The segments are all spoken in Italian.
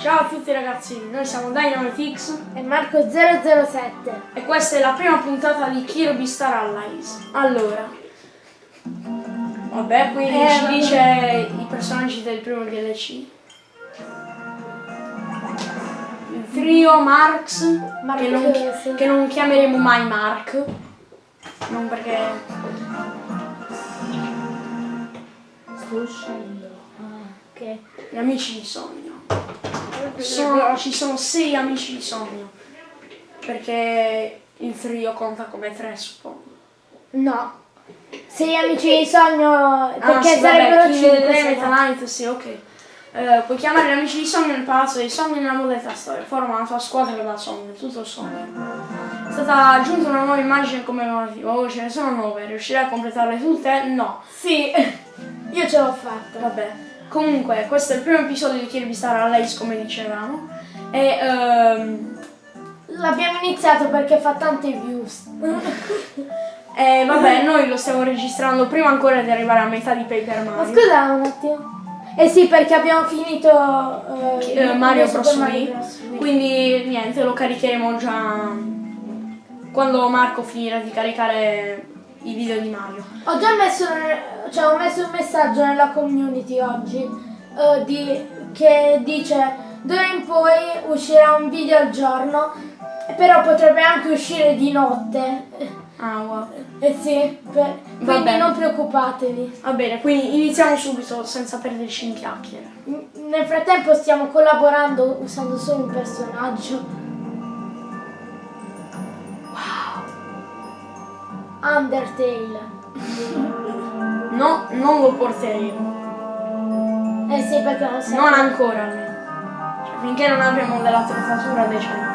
Ciao a tutti ragazzi, noi siamo DynamiteX E Marco 007. e questa è la prima puntata di Kirby Star Allies. Allora, vabbè, qui Eh, ci vabbè. dice i personaggi del primo DLC. Il trio Marx, che, non, che non chiameremo mai Mark, non perché... Sto Ah, ok. Gli amici di sogno. Sono- ci sono sei amici di sogno. Perché il trio conta come tre, suppongo. No. Sei amici di sogno Ah, perché sì, sarebbero vabbè, King 5 Element Night, sì, ok. Eh, puoi chiamare gli amici di sogno nel palazzo dei sogni nella modalità storia. Forma la tua squadra da sogno, tutto il sogno. È stata aggiunta una nuova immagine commemorativa. Oh, ce ne sono nove. Riuscirai a completarle tutte? No. Sì. Io ce l'ho fatta. Vabbè. Comunque, questo è il primo episodio di Kirby Star Allies, come dicevamo. E ehm, L'abbiamo iniziato perché fa tante views. e vabbè, noi lo stiamo registrando prima ancora di arrivare a metà di Paper Ma Mario. scusa un attimo. Eh sì, perché abbiamo finito eh, Eh, il- Mario Bros. Wii. Quindi niente, lo caricheremo già quando Marco finirà di caricare i video di Mario. Ho già messo, cioè ho messo un messaggio nella community oggi eh, di- che dice d'ora in poi uscirà un video al giorno, però potrebbe anche uscire di notte. Ah, wow. Eh sì, per- quindi non preoccupatevi. Va bene, quindi iniziamo subito senza perderci in chiacchiere. N- Nel frattempo stiamo collaborando usando solo un personaggio. Wow! Undertale. No, non lo porteremo. Eh sì, perché non siamo... Non ancora. Cioè, finché non avremo della troffatura decente.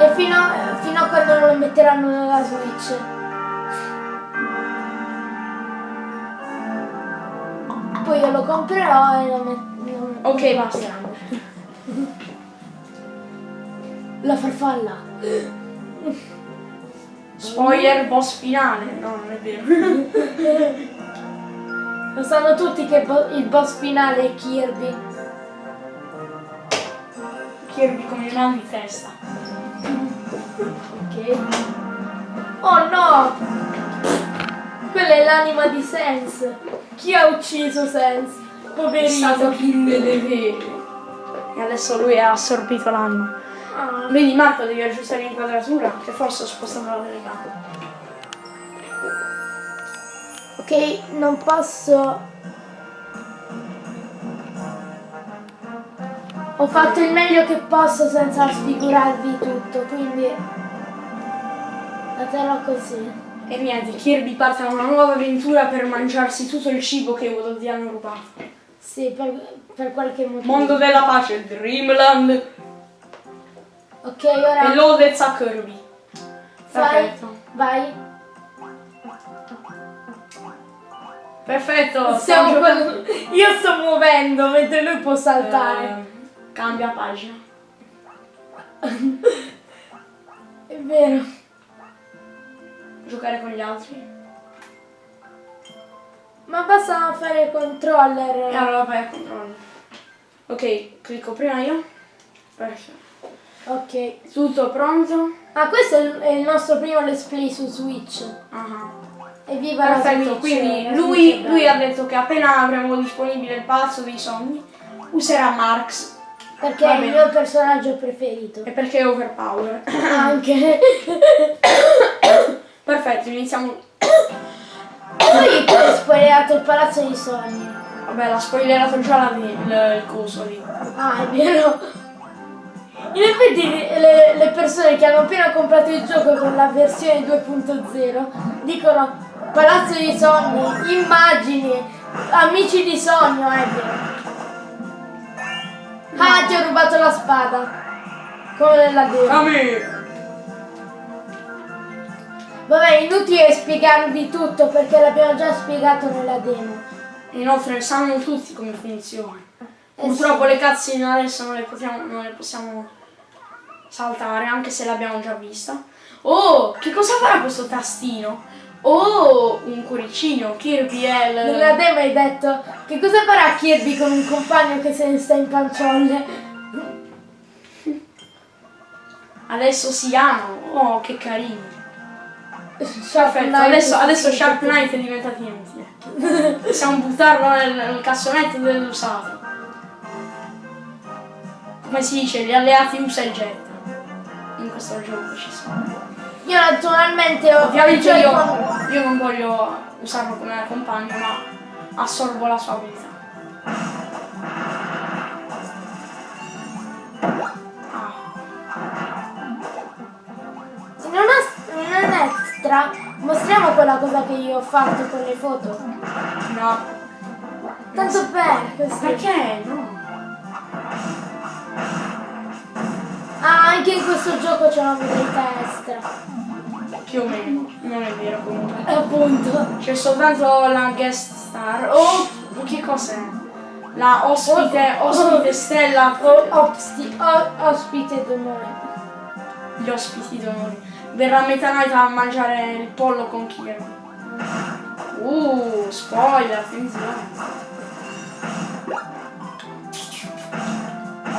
E fino a, fino a quando non lo metteranno nella Switch. Poi io lo comprerò e lo metto. Ok, basta. La farfalla. Spoiler boss finale. No, non è vero. Lo sanno tutti che bo- il boss finale è Kirby. Kirby con il mal di testa. Ok. Oh no! Quella è l'anima di Sans. Chi ha ucciso Sans? È stato Poverino. Dei veri. E adesso lui ha assorbito l'anima. Ah. Vedi Marco devi aggiustare l'inquadratura che forse ho spostato la telecamera. Ok, non posso. Ho fatto il meglio che posso senza sfigurarvi tutto, quindi la terrò così. E niente, Kirby parte a una nuova avventura per mangiarsi tutto il cibo che Wodozi hanno rubato. Sì, per, per qualche motivo. Mondo della pace, Dreamland Ok, e ora lodez a Kirby. vai, Perfetto. vai. Perfetto, Stiamo giocando. Io sto muovendo mentre lui può saltare. Eh, cambia pagina. È vero. Giocare con gli altri. Ma basta fare controller. E allora vai a controllare. Ok, clicco prima io. Perfetto. Ok. Tutto pronto? Ah, questo è il, nostro primo let's play su Switch. Ah. Evviva la Perfetto, quindi lui, lui ha detto che appena avremo disponibile il palazzo dei sogni, userà Marx. Perché è il mio personaggio preferito. E perché è overpower. Anche. Perfetto, iniziamo. Poi tu hai spoilerato il palazzo dei sogni. Vabbè, l'ha spoilerato già la, il, il coso lì. Ah, è vero. In effetti le, le persone che hanno appena comprato il gioco con la versione 2.0 dicono palazzo dei sogni, immagini, amici di sogno, è vero. Ah, ti ho rubato la spada. Come nella demo. Kami! Vabbè, inutile spiegarvi tutto perché l'abbiamo già spiegato nella demo. Inoltre sanno tutti come funziona. Eh Purtroppo le cutscene adesso non le, possiamo, non le possiamo saltare, anche se l'abbiamo già vista. Oh, che cosa farà questo tastino? Oh, un cuoricino, Kirby è il... Nella demo hai detto che cosa farà Kirby con un compagno che se ne sta in panciolle? Adesso si amano. Oh, che carini. Sharp Perfetto, Knight adesso, adesso Sharp. Knight è diventato inutile. Possiamo buttarlo nel, nel cassonetto dell'usato. Come si dice, gli alleati usa e getta. In questo gioco ci sono. Io naturalmente ho Ovviamente io, con- io non voglio usarlo come compagno, ma assorbo la sua abilità. Ah, Se non, è- non è un extra, mostriamo quella cosa che io ho fatto con le foto. no. Tanto per così. Perché? No. Ah, anche in questo gioco c'è una modalità extra. Più o meno. Non è vero comunque. E appunto. C'è soltanto la guest star. Oh, che cos'è? La ospite, ospite stella. O- opsti- o- ospite d'onore. Gli ospiti d'onore. Verrà Meta Knight a mangiare il pollo con Kirby. Uh, spoiler, attenzione.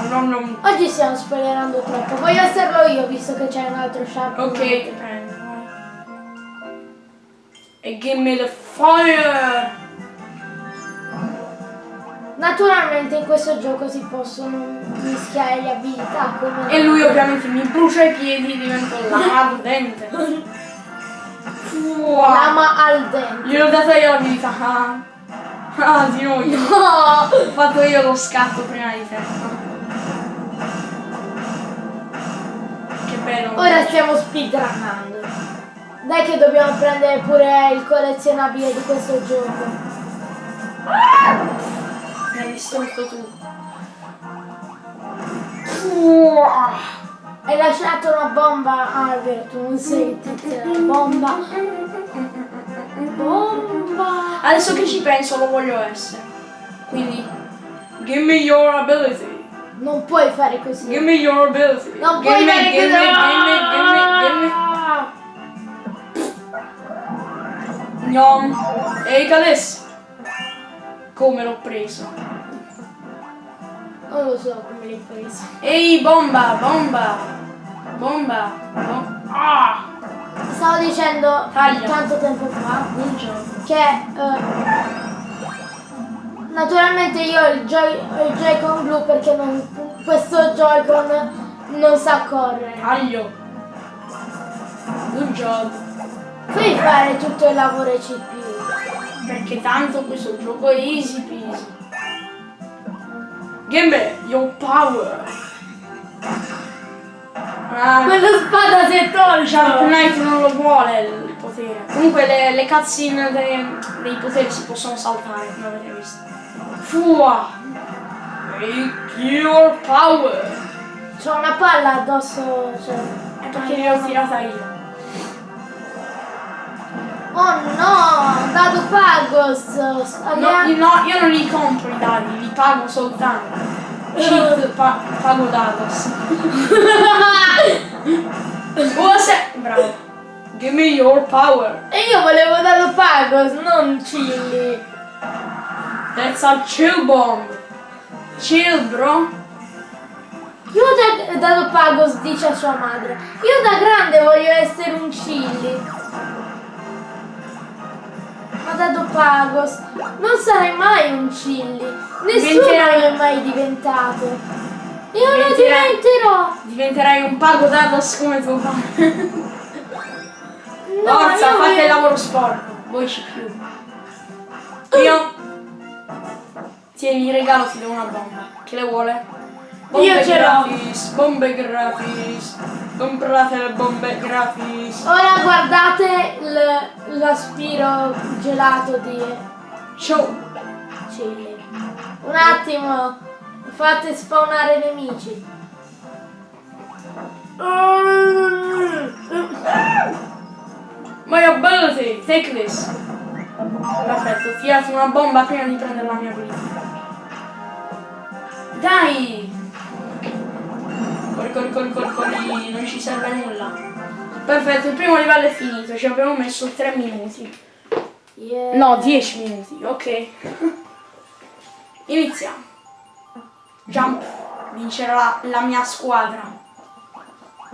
Oh, no, no. Oggi stiamo spoilerando troppo. Voglio esserlo io visto che c'è un altro sharp. Ok, prendo. E give me the fire! Naturalmente in questo gioco si possono mischiare le abilità come. E lui ovviamente mi brucia i piedi, divento lama ardente. Wow. Lama al dente. Gliel'ho data io l'abilità. Ah, ah di noi. No! Ho fatto io lo scatto prima di te. Bello. Ora stiamo speedrunnando. Dai che dobbiamo prendere pure il collezionabile di questo gioco. Mi hai distrutto tu. Hai lasciato una bomba. Ah, è vero, tu non sei della bomba. Bomba. Adesso che ci penso lo voglio essere. Quindi, give me your ability. Non puoi fare così. Give me your ability. Non give puoi me, fare give così. me, give me, give me, give me. Nom. Ehi adesso. Come l'ho preso? Non lo so come l'hai preso. Ehi bomba, bomba. Bomba. Bom- ah! Stavo dicendo Taglia. tanto tempo fa Un gioco. che eh, naturalmente io ho il, Joy-Con blu perché non, questo Joy-Con non sa correre. Taglio. Good job. Puoi fare tutto il lavoro CPU. Perché tanto questo gioco è easy peasy. Me your power. Ah, Quella spada si è Sharp tolta! Knight non lo vuole il potere. Comunque le, le cutscene dei, dei poteri si possono saltare, come avete visto. Fua! Make your power! C'ho una palla addosso, cioè. Perché ne ho tirata io. Oh no! Dado Pagos! No, Abbiamo- io, no, io non li compro i dadi, li pago soltanto. Cheat, pa- pago dados. Oh, se- Bravo. Give me your power. E io volevo Dado Pagos, non Chilli. That's a chill bomb. Chill, bro. Io da, Dado Pagos dice a sua madre, io da grande voglio essere un Chilli. Ma Dado Pagos, non sarai mai un Chilli. Nessuno Diventerai- lo è mai diventato. Io lo Diventerai- diventerò. Diventerai un pago dados come tuo padre. No, Forza, fate voglio- il lavoro sporco. Voi ci più. Io. Tieni, regalo, ti do una bomba. Chi le vuole? Io ce l'ho. bombe gratis. Comprate le bombe gratis. Ora guardate l'aspiro gelato di Ciao. Chilli. Un attimo, fate spawnare nemici. My ability, take this. Perfetto, tirati una bomba prima di prendere la mia abilità. Dai! Corri, corri, corri, corri, corri, non ci serve a nulla. Perfetto, il primo livello è finito, ci abbiamo messo 3 minuti. Yeah. No, 10 minuti, ok. Iniziamo. Jump, vincerà la, la mia squadra.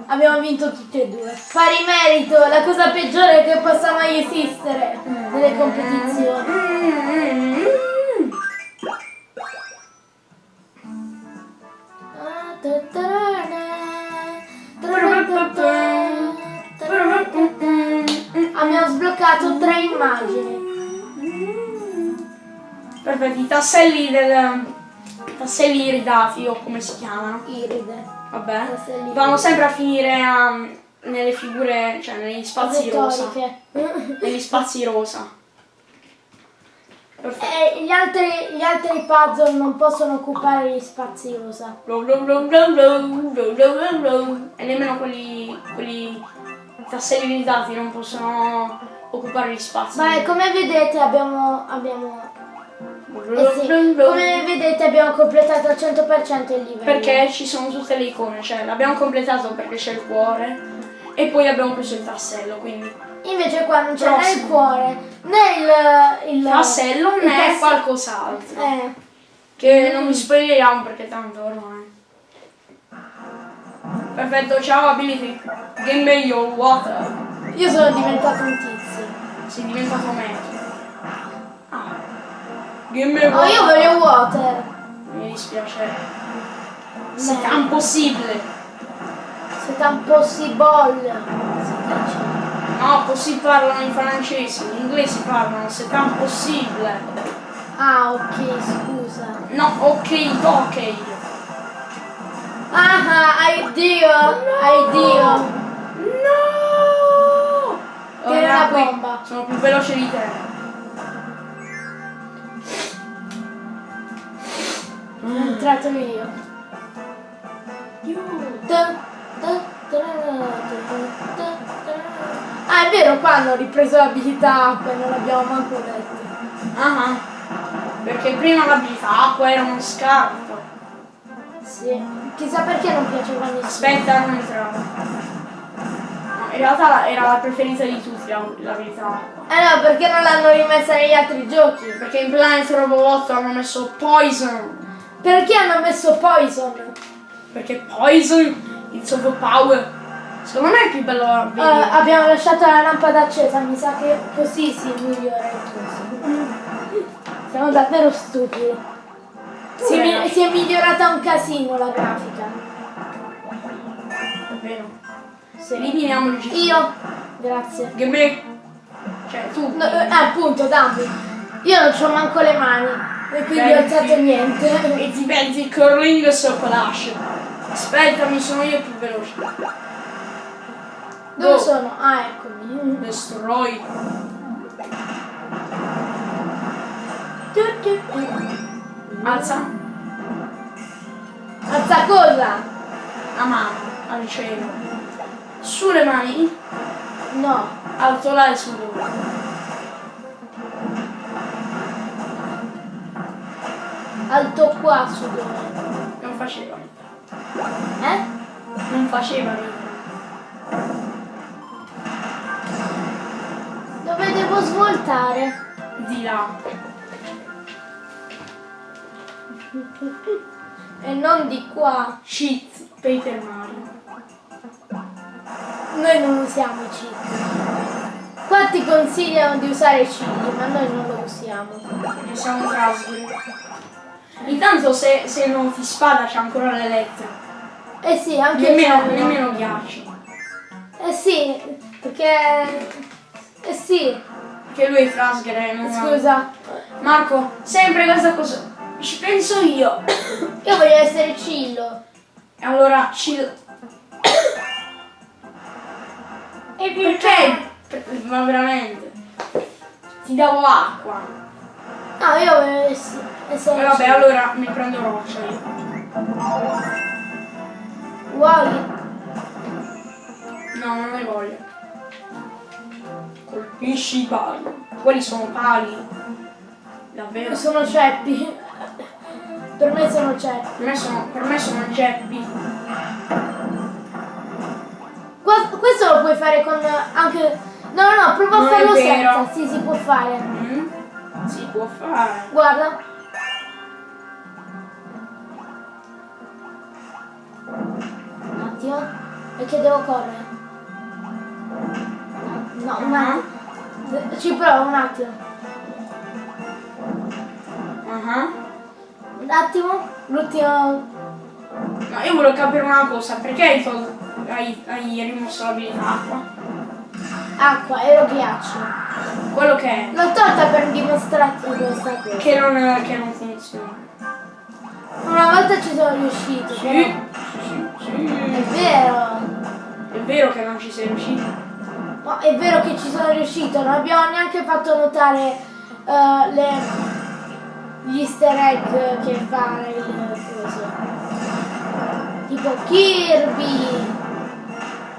Abbiamo vinto tutti e due. Pari merito, la cosa peggiore che possa mai esistere nelle competizioni. Mm, mm, Abbiamo sbloccato tre immagini. Perfetto, i tasselli del. tasselli iridati o come si chiamano. Iride. Vabbè. Tasselli Vanno sempre a finire a- nelle figure, cioè negli spazi rosa. Negli spazi rosa. E eh, gli, altri, gli, altri, puzzle non possono occupare gli spazi USA. E nemmeno quelli, quelli tassellizzati non possono occupare gli spazi. Beh, come vedete abbiamo... abbiamo... Eh sì, come vedete abbiamo completato al 100% il livello. Perché ci sono tutte le icone, cioè l'abbiamo completato perché c'è il cuore e poi abbiamo preso il tassello, quindi Invece qua non c'è né il cuore né il, il tassello il né tass- qualcos'altro. Eh, Che non mi spoileriamo perché tanto ormai. Perfetto, ciao ability. Game me your water. io sono diventato un tizio. Sei diventato meglio. Ah. Game me Oh, water. io voglio water. Mi dispiace. C'est No. impossibile. C'est impossible. No, così parlano in francese, in inglese parlano, c'est impossibile. Ah, ok, scusa. No, ok, ok. Ah, ah, hai Dio, hai Dio. No! Che è Ora una bomba. Sono più veloce di te. Sono entrato io. Ta- vero, qua hanno ripreso l'abilità acqua e non l'abbiamo manco detto. Ah, ah. Perché prima l'abilità acqua era uno scarto. Sì. Chissà perché non piaceva nessuno. Aspetta, non entrare. No, in realtà la- era la preferita di tutti la- l'abilità acqua. Eh no, perché non l'hanno rimessa negli altri giochi? Perché in Planet Robot hanno messo Poison. Perché hanno messo Poison? Perché Poison, it's overpower. Secondo me è più bello Eh, abbiamo lasciato la lampada accesa, mi sa che così si migliora il tutto. Siamo davvero stupidi. Si è, si è migliorata un casino la grafica. È vero. Sì. Eliminiamo il GIF. Io, grazie. Che me. Cioè tu. No, eh, appunto, dammi. Io non c'ho manco le mani e quindi ho alzato niente. E ti pensi curling splash. Aspetta, mi sono io più veloce. Dove sono? Ah, eccomi. Destroy. Alza Alza cosa? la mano al cielo. Sulle mani, No. alto là e su dove. Alto qua su dove? Non faceva. Eh? Non faceva devo svoltare? Di là. E non di qua. Cheat Paper Mario. Noi non usiamo i cheat. Qua ti consigliano di usare i cheat, ma noi non lo usiamo. Perché siamo trasguri. Intanto se, se non ti spada c'è ancora le lettere. Eh sì, anche Nemmeno, nemmeno ghiacci. Eh sì, perché... Eh sì, Che lui è trasgere non scusa. Marco, sempre questa cosa. Ci penso io. Io voglio essere Cillo. E allora ci. E perché? Per- Ma veramente. Ti davo acqua. No, io voglio ess- essere E vabbè, Cillo. allora mi prendo roccia io. Vuoi? No, non ne voglio. Colpisci i pali. Quelli sono pali. Davvero? Sono ceppi. Per me sono ceppi. Per me sono, per me sono geppi. Qua- questo lo puoi fare con anche. No, no, no, prova Non a farlo senza. Sì, si può fare. Mm? Si può fare. Guarda. Un attimo. Perché devo correre. No, un attimo. Ci provo un attimo. Ah. Un attimo. L'ultimo. No, io volevo capire una cosa, perché hai, tolto- hai, hai rimosso l'abilità acqua? Acqua e lo ghiaccio. Quello che è, L'ho tolta per dimostrarti questa cosa. che non, che non funziona. Una volta ci sono riuscito. Sì, però. sì, sì, È sì. vero. È vero che non ci sei riuscito. No, è vero che ci sono riuscito, non abbiamo neanche fatto notare eh, le- gli easter egg che fa il coso. Tipo Kirby,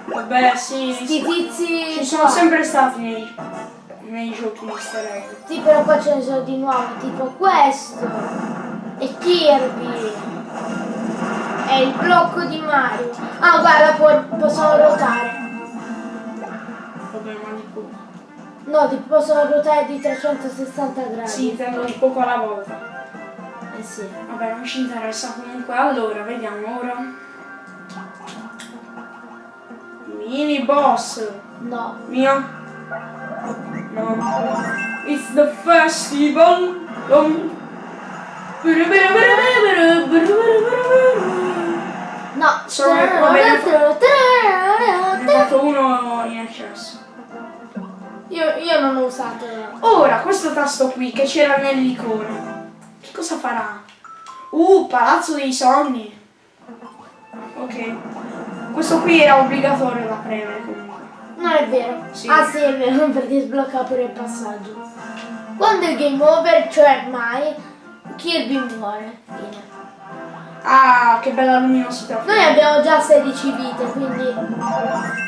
Vabbè, sì. sti tizi. Ci sono sempre stati nei, nei giochi di easter egg. Sì, però qua ce ne sono di nuovi, tipo questo. E Kirby. E il blocco di Mario. Ah, guarda, può- possono ruotare. No, ti possono ruotare di 360 gradi. Sì, intendo di poco alla volta. Eh sì. Vabbè, non ci interessa comunque. Allora, vediamo ora. Mini boss. No. Mia. No. It's the festival. Um. No. Sono- vabbè, Ne ho fatto uno in eccesso. Io, io non ho usato. Ora, questo tasto qui che c'era nell'icona. Che cosa farà? Uh, palazzo dei sogni. Ok. Questo qui era obbligatorio da premere comunque. Non è vero. Sì. Ah sì, è vero, perché sblocca pure il passaggio. Quando è game over, cioè mai, Kirby muore. Fine. Ah, che bella luminosità. Noi abbiamo già 16 vite, quindi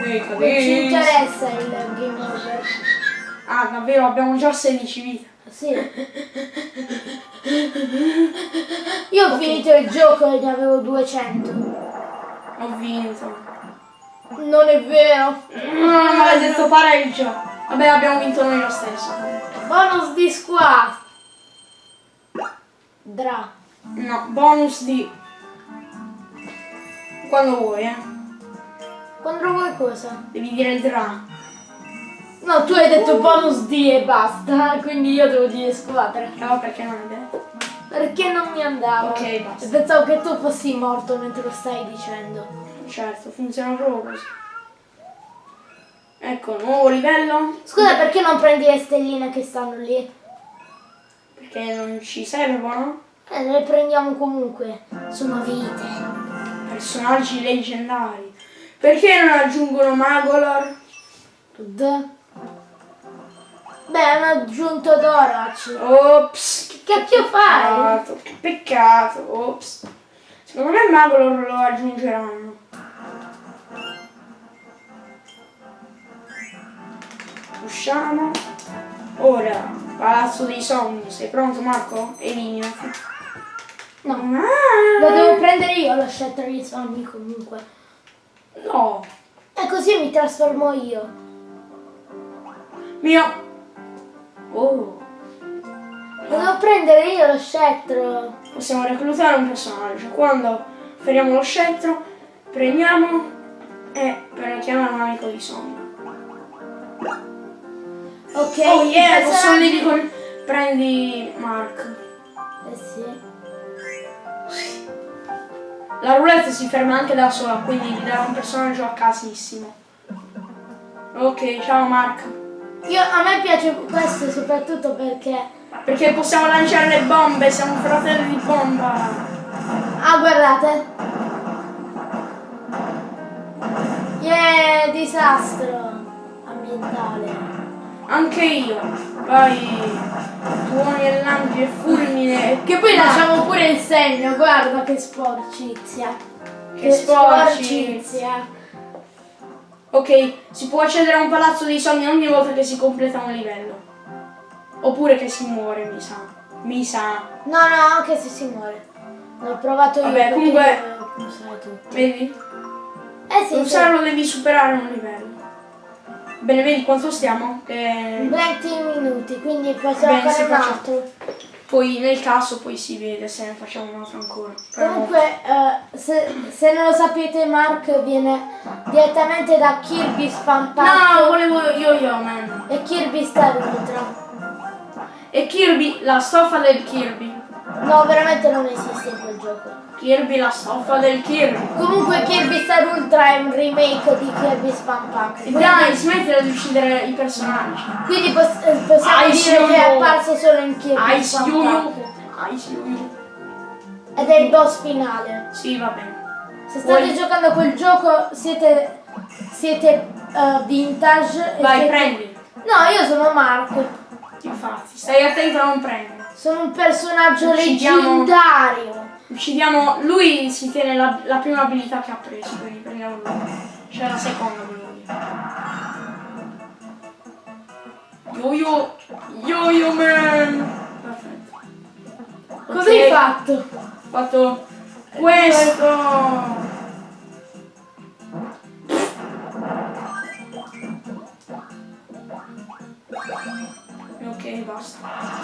Ehi, non ci interessa il game over. Ah, davvero, abbiamo già 16 vite. Sì. Io ho finito il gioco e ne avevo 200. Ho vinto. Non è vero. Mm, maledetto pareggio. Vabbè, abbiamo vinto noi lo stesso. Bonus di squad. Dra. No, bonus di... Quando vuoi, eh. Quando vuoi cosa? Devi dire dra. No, tu hai detto bonus di e basta, quindi io devo dire squadra. No, perché non è detto. Perché non mi andava? Ok, basta. Pensavo che tu fossi morto mentre lo stai dicendo. Certo, funziona proprio così. Ecco, nuovo livello. Scusa, perché non prendi le stelline che stanno lì? Perché non ci servono Eh, le prendiamo comunque. Sono vite. personaggi leggendari. Perché non aggiungono Magolor? D. Beh, hanno aggiunto Dorac. Ops, che cacchio fai? peccato, che peccato, ops. Secondo me Magolor lo aggiungeranno. Usciamo. Ora, Palazzo dei Sogni. Sei pronto Marco? Eliminati. No. Ah, Lo devo prendere io lo scettro dei sogni comunque. no. E così mi trasformo io. Mio. Oh. Devo prendere io lo scettro. Possiamo reclutare un personaggio. Quando feriamo lo scettro, premiamo e per chiamare un amico di sogno. Ok. Oh yeah, posso lì con... Prendi Mark. Eh sì. La roulette si ferma anche da sola, quindi vi darò un personaggio a casissimo. Ok, ciao Mark. Io, a me piace questo soprattutto perché... Perché possiamo lanciare le bombe, siamo fratelli di bomba. Ah, guardate. Yeah, disastro ambientale. Anche io. Vai. Tuoni e lampi e fulmine. Che poi lasciamo pure il segno, guarda che sporcizia. Che sporci. Ok, si può accedere a un palazzo dei sogni ogni volta che si completa un livello. Oppure che si muore, mi sa. Mi sa. No, no, anche se si muore. L'ho provato io. Vabbè, comunque- io usare tutto. Vedi? Eh Eh sì, Un sì. serlo devi superare un livello. Bene, vedi quanto stiamo? Che 20 minuti, quindi possiamo Bene, fare un facciamo. altro. Poi nel caso poi si vede se ne facciamo un altro ancora. Però- Comunque, eh, se, se non lo sapete, Mark viene direttamente da Kirby Park No, volevo io io, man. e Kirby Star Ultra. E Kirby, la stoffa del Kirby. No, veramente non esiste in quel gioco. Kirby, la stoffa del Kirby. Comunque Kirby Star Ultra è un remake di Kirby Fan Pack. E dai, smettila di uccidere i personaggi. Quindi pos- eh, possiamo Ice dire che è apparso solo in Kirby Ice Fan Yo-Yo. Pack. Ice Yo-Yo. Ed è il boss finale. Sì, va bene. Se state Vuoi- giocando a quel gioco siete, siete eh, vintage. Vai, siete- prendi. No, io sono Mark. Infatti, stai attento a non prendere. Sono un personaggio Uccidiamo- leggendario. Uccidiamo. Lui si tiene la, la prima abilità che ha preso, quindi prendiamo lui. Cioè la seconda volevo dire. Yo-yo. Yo-yo man. Perfetto. Cosa Ok, hai fatto? Ho fatto questo. Ok, basta.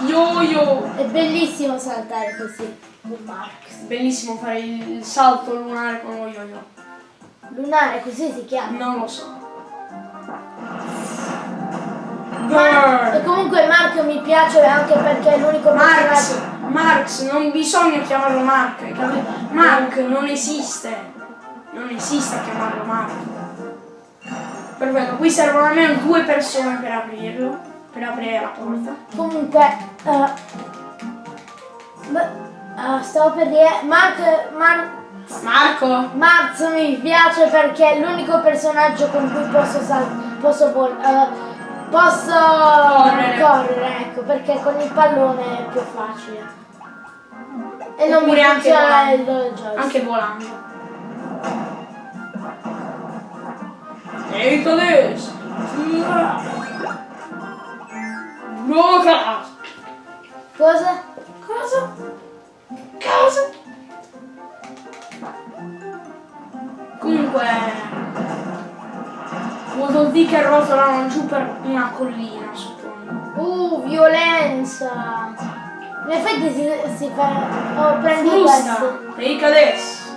Yo-yo. È bellissimo saltare così. Bellissimo fare il salto lunare con lo yo-yo. Lunare, così si chiama. Non lo so. Ma- e comunque Mark mi piace anche perché è l'unico Marx. personaggio. Marx, non bisogna chiamarlo Mark? Mark non esiste. Non esiste chiamarlo Mark. Perfetto, qui servono almeno due persone per aprirlo. Per aprire la porta. Comunque, eh, beh, eh, stavo per dire, Mark, Mar- Marco! Marx mi piace perché è l'unico personaggio con cui posso posso vol- eh, posso Correre. correre, ecco, perché con il pallone è più facile. E non mi Oppure anche funziona il volando. joystick. Anche volando. Ehi, Cades! Roca! Cosa? Cosa? Cosa? Comunque vuol dire che rotolano giù per una collina, suppongo. Uh, violenza! In effetti si, si fa... Oh, prendi Frusta! questo. Ehi Cades!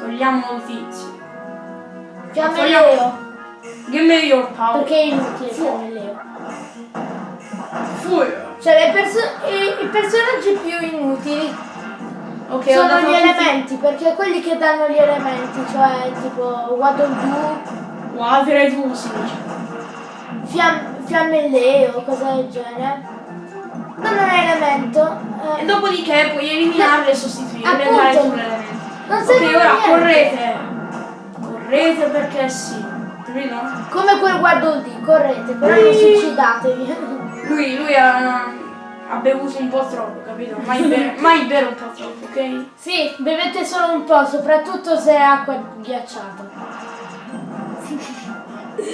Togliamo il tizio. Togliamo- Leo. Give me your power. Perché è inutile Fiamme Leo. Cioè, le perso- i, i personaggi più inutili Ok, ho sono gli elementi, perché quelli che danno gli elementi, cioè tipo Waddle Doo, Water e tu si dice. fiam- Fiamme Leo, cose del genere. Non è un elemento. E eh, dopodiché puoi eliminarle e sostituirle e Appunto. dare sull'elemento. non Ok, serve a ora niente. correte. Correte perché sì. Capito? Come quel Waddle Dee, correte, però non Sì. suicidatevi. Lui, lui ha, ha bevuto un po' troppo, capito? Mai bere, mai bere un po' troppo, ok? sì, bevete solo un po', soprattutto se è acqua ghiacciata.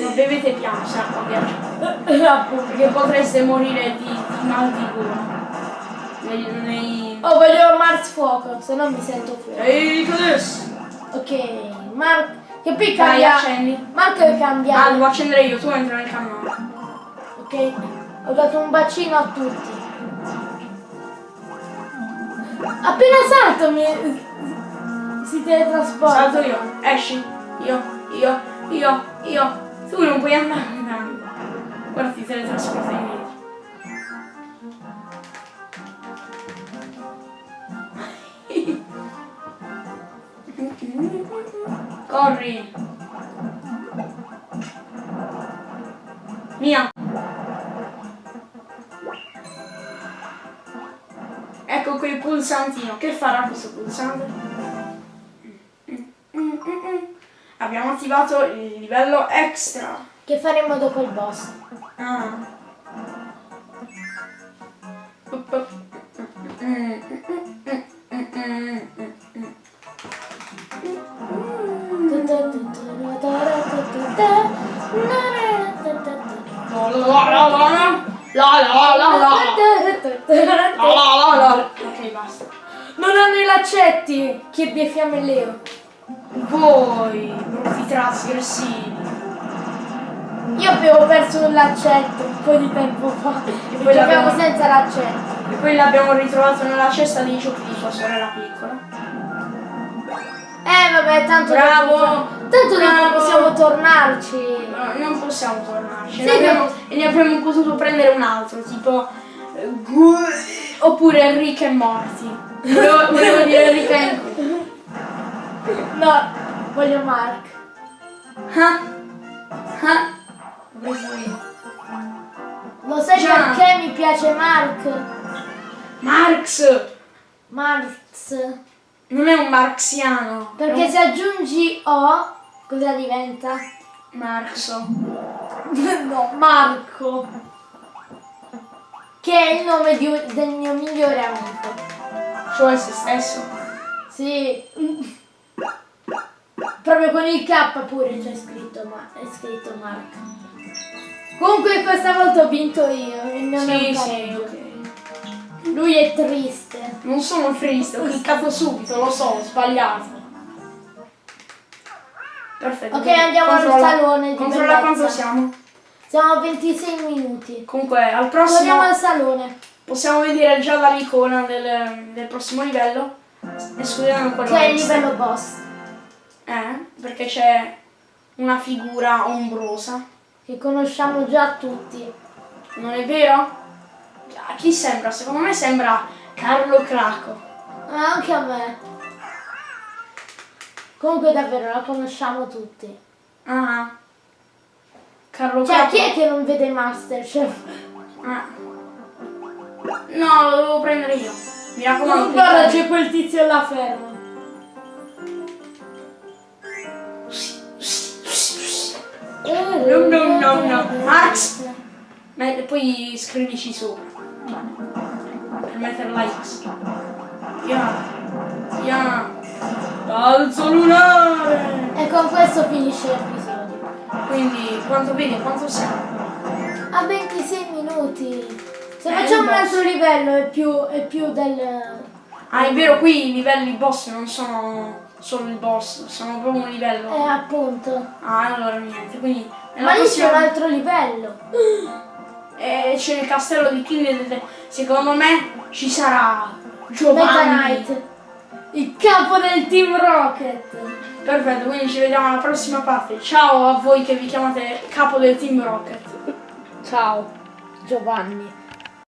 Ma bevete piano, se acqua ghiacciata. Appunto. Perché potreste morire di, di mal di gola. Nei, nei... Oh, voglio Mars fuoco, se no mi sento fuori. Ehi, cos'è? Ok, Mark, che poi Dai, cambia. accendi. Mark cambia. Ah, devo accendere io, tu entra nel cannone. Ok, ho dato un bacino a tutti. Appena salto mi si teletrasporta. Salto io, esci, io, io, io, io. Tu non puoi andare tanto. Guarda ti teletrasporta indietro. Corri. Mia. Ecco quel pulsantino. Che farà questo pulsante? Abbiamo attivato il livello extra. Che faremo dopo il boss. Ah. La la la la la la la la la laccetti! Kirby e Fiamme Leo. Voi, brutti trasgressivi. Io avevo perso laccetto un po' di tempo fa. E poi l'abbiamo- senza laccetto. E poi l'abbiamo ritrovato nella cesta di sua sorella piccola. Eh vabbè, tanto Bravo! tanto dopo Bravo! possiamo tornarci. No, non possiamo tornarci. Sì, ne abbiamo, e ne avremmo potuto prendere un altro, tipo. Oppure Rick e Morty. Volevo, volevo dire Rick e No, voglio Mark. Ah! Ah! Lo sai Già. perché mi piace Mark? Marx! Marx. Non è un marxiano. Perché è se aggiungi O, cosa diventa? un Marxo. no, Marco. Che è il nome di del mio migliore amico. Cioè se stesso. Sì. Proprio con il K pure c'è scritto, ma è scritto Mark. Comunque questa volta ho vinto io non è Sì, sì, pareggio. ok. Lui è triste. Non sono triste, ho cliccato subito, lo so, ho sbagliato. Perfetto. Ok, andiamo al controlla- salone di Controlla quanto siamo. Siamo a 26 minuti. Comunque, al prossimo Torniamo al salone. possiamo vedere già la icona del, del prossimo livello. Escludendo quello Che è il extra. livello boss. Eh, perché c'è una figura ombrosa. Che conosciamo già tutti. Non è vero? A chi sembra? Secondo me sembra Carlo Craco. Ah, anche a me. Comunque davvero la conosciamo tutti. Ah. Carlo Cioè, chi è che non vede Masterchef? Ah. No, lo devo prendere io. Mi raccomando. Guarda, cliccate. c'è quel tizio là fermo. No, no, no, no. Max! Ma poi scrivici sopra. Per mettere la X. Ya. Ya. Balzo lunare! E con questo finisce l'episodio. Quindi, quanto vedi? Quanto siamo? A 26 minuti. Se Eh, facciamo un altro livello è più, è più del... Ah, è vero, qui i livelli boss non sono solo il boss, sono proprio un livello. Eh, appunto. Ah, allora niente, quindi... Ma lì c'è un altro livello. E c'è il castello di King secondo me ci sarà Giovanni. Knight. Il capo del Team Rocket. Perfetto, quindi ci vediamo alla prossima parte. Ciao a voi che vi chiamate capo del Team Rocket. Ciao, Giovanni.